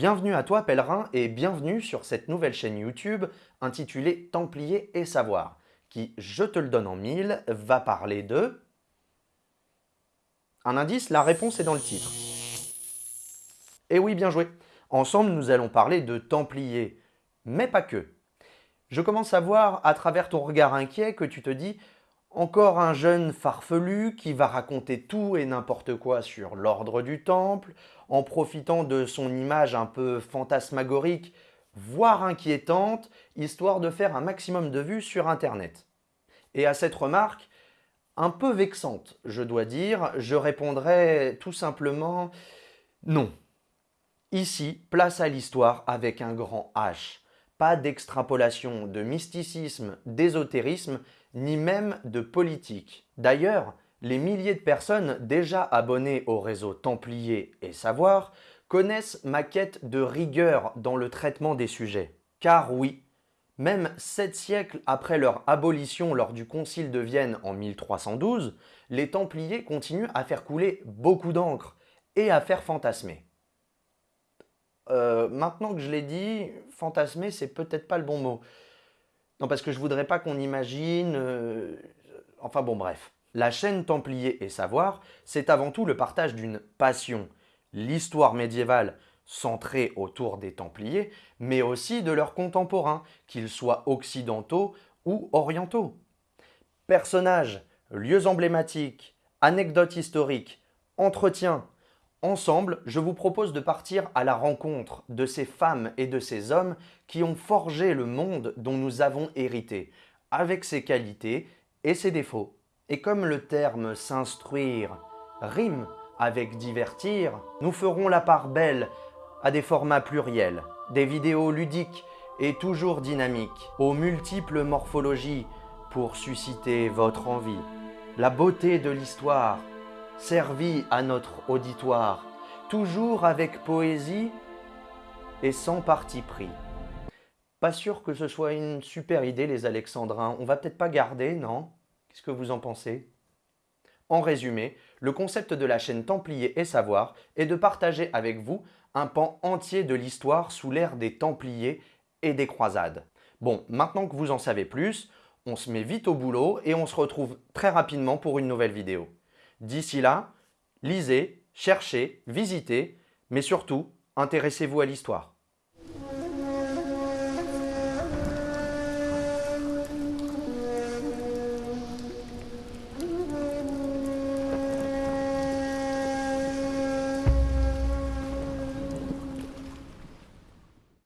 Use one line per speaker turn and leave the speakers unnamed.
Bienvenue à toi pèlerin et bienvenue sur cette nouvelle chaîne YouTube intitulée Templiers et Savoir qui, je te le donne en mille, va parler de… Un indice, la réponse est dans le titre. Et oui, bien joué Ensemble, nous allons parler de Templiers, mais pas que. Je commence à voir à travers ton regard inquiet que tu te dis encore un jeune farfelu qui va raconter tout et n'importe quoi sur l'ordre du temple, en profitant de son image un peu fantasmagorique, voire inquiétante, histoire de faire un maximum de vues sur Internet. Et à cette remarque, un peu vexante, je dois dire, je répondrai tout simplement non. Ici, place à l'histoire avec un grand H. Pas d'extrapolation, de mysticisme, d'ésotérisme, ni même de politique. D'ailleurs, les milliers de personnes déjà abonnées au réseau Templier et Savoir connaissent ma quête de rigueur dans le traitement des sujets. Car oui, même sept siècles après leur abolition lors du Concile de Vienne en 1312, les Templiers continuent à faire couler beaucoup d'encre et à faire fantasmer. Euh, maintenant que je l'ai dit, fantasmer, c'est peut-être pas le bon mot. Non, parce que je voudrais pas qu'on imagine... Euh, enfin bon, bref. La chaîne Templier et Savoir, c'est avant tout le partage d'une passion, l'histoire médiévale centrée autour des Templiers, mais aussi de leurs contemporains, qu'ils soient occidentaux ou orientaux. Personnages, lieux emblématiques, anecdotes historiques, entretiens, Ensemble, je vous propose de partir à la rencontre de ces femmes et de ces hommes qui ont forgé le monde dont nous avons hérité, avec ses qualités et ses défauts. Et comme le terme « s'instruire » rime avec « divertir », nous ferons la part belle à des formats pluriels, des vidéos ludiques et toujours dynamiques, aux multiples morphologies pour susciter votre envie, la beauté de l'histoire, servi à notre auditoire, toujours avec poésie et sans parti pris. Pas sûr que ce soit une super idée les alexandrins, on va peut-être pas garder, non? Qu'est-ce que vous en pensez? En résumé, le concept de la chaîne Templier et Savoir est de partager avec vous un pan entier de l'histoire sous l'ère des Templiers et des croisades. Bon, maintenant que vous en savez plus, on se met vite au boulot et on se retrouve très rapidement pour une nouvelle vidéo. D'ici là, lisez, cherchez, visitez, mais surtout, intéressez-vous à l'histoire.